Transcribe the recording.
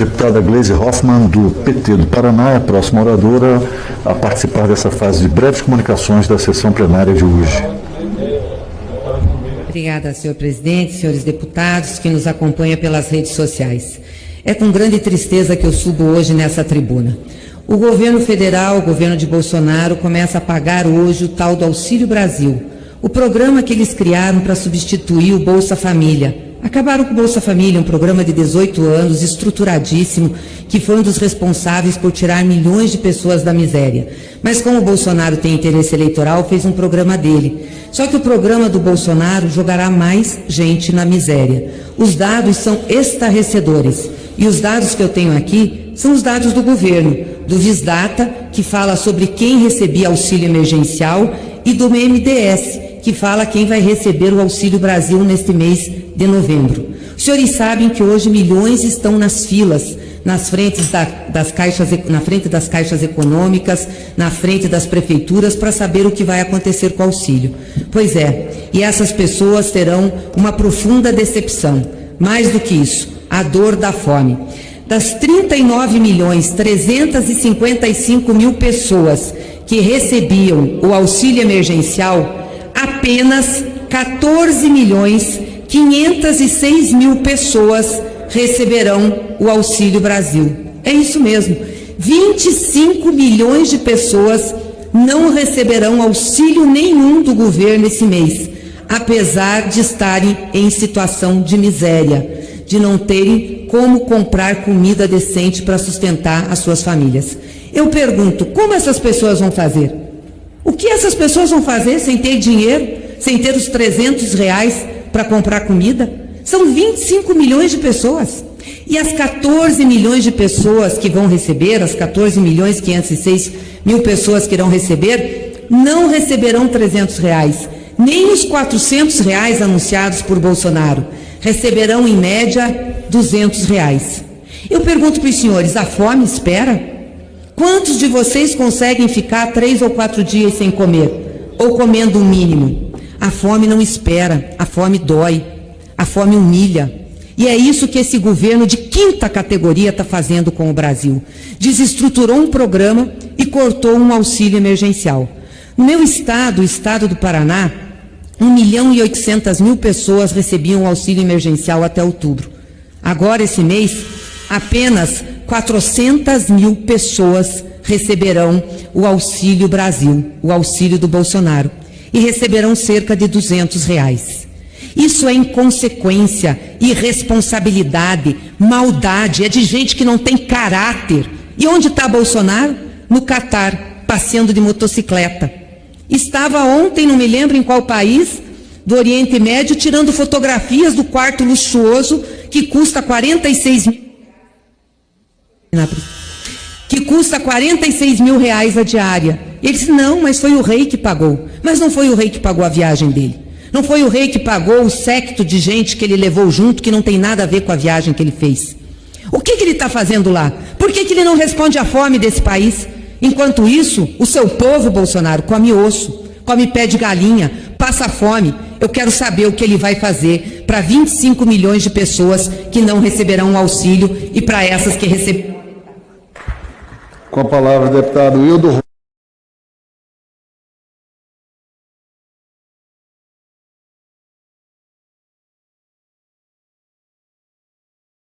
Deputada Gleisi Hoffmann, do PT do Paraná, é a próxima oradora a participar dessa fase de breves comunicações da sessão plenária de hoje. Obrigada, senhor presidente, senhores deputados que nos acompanham pelas redes sociais. É com grande tristeza que eu subo hoje nessa tribuna. O governo federal, o governo de Bolsonaro, começa a pagar hoje o tal do Auxílio Brasil, o programa que eles criaram para substituir o Bolsa Família. Acabaram com o Bolsa Família, um programa de 18 anos, estruturadíssimo, que foi um dos responsáveis por tirar milhões de pessoas da miséria. Mas como o Bolsonaro tem interesse eleitoral, fez um programa dele. Só que o programa do Bolsonaro jogará mais gente na miséria. Os dados são estarrecedores. E os dados que eu tenho aqui são os dados do governo, do Visdata, que fala sobre quem recebia auxílio emergencial, e do MDS, que fala quem vai receber o Auxílio Brasil neste mês de novembro. Os senhores sabem que hoje milhões estão nas filas, nas frentes da, das caixas, na frente das caixas econômicas, na frente das prefeituras, para saber o que vai acontecer com o auxílio. Pois é, e essas pessoas terão uma profunda decepção. Mais do que isso, a dor da fome. Das 39 milhões 355 mil pessoas que recebiam o auxílio emergencial, apenas 14 milhões 506 mil pessoas receberão o Auxílio Brasil. É isso mesmo. 25 milhões de pessoas não receberão auxílio nenhum do governo esse mês, apesar de estarem em situação de miséria, de não terem como comprar comida decente para sustentar as suas famílias. Eu pergunto, como essas pessoas vão fazer? O que essas pessoas vão fazer sem ter dinheiro, sem ter os 300 reais para comprar comida? São 25 milhões de pessoas. E as 14 milhões de pessoas que vão receber, as 14 milhões 506 mil pessoas que irão receber, não receberão 300 reais, nem os 400 reais anunciados por Bolsonaro. Receberão, em média, 200 reais. Eu pergunto para os senhores, a fome espera? Quantos de vocês conseguem ficar três ou quatro dias sem comer? Ou comendo o mínimo? A fome não espera, a fome dói, a fome humilha. E é isso que esse governo de quinta categoria está fazendo com o Brasil. Desestruturou um programa e cortou um auxílio emergencial. No meu estado, o estado do Paraná, 1 milhão e 800 mil pessoas recebiam auxílio emergencial até outubro. Agora, esse mês, apenas 400 mil pessoas receberão o Auxílio Brasil, o auxílio do Bolsonaro, e receberão cerca de 200 reais. Isso é inconsequência, irresponsabilidade, maldade, é de gente que não tem caráter. E onde está Bolsonaro? No Catar, passeando de motocicleta. Estava ontem, não me lembro em qual país, do Oriente Médio, tirando fotografias do quarto luxuoso que custa 46 mil que custa 46 mil reais a diária. Ele disse, não, mas foi o rei que pagou. Mas não foi o rei que pagou a viagem dele. Não foi o rei que pagou o secto de gente que ele levou junto, que não tem nada a ver com a viagem que ele fez. O que, que ele está fazendo lá? Por que, que ele não responde à fome desse país? Enquanto isso, o seu povo, Bolsonaro, come osso, come pé de galinha, passa fome. Eu quero saber o que ele vai fazer para 25 milhões de pessoas que não receberão o auxílio e para essas que receberão. Com a palavra, deputado Hildo